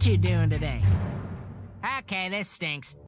What you doing today? Okay, this stinks.